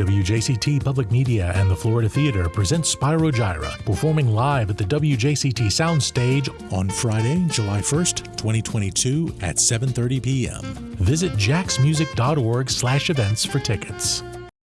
WJCT Public Media and the Florida Theatre present Spyro Gyra performing live at the WJCT Soundstage on Friday, July 1st, 2022 at 7:30 p.m. Visit jacksmusic.org/events for tickets.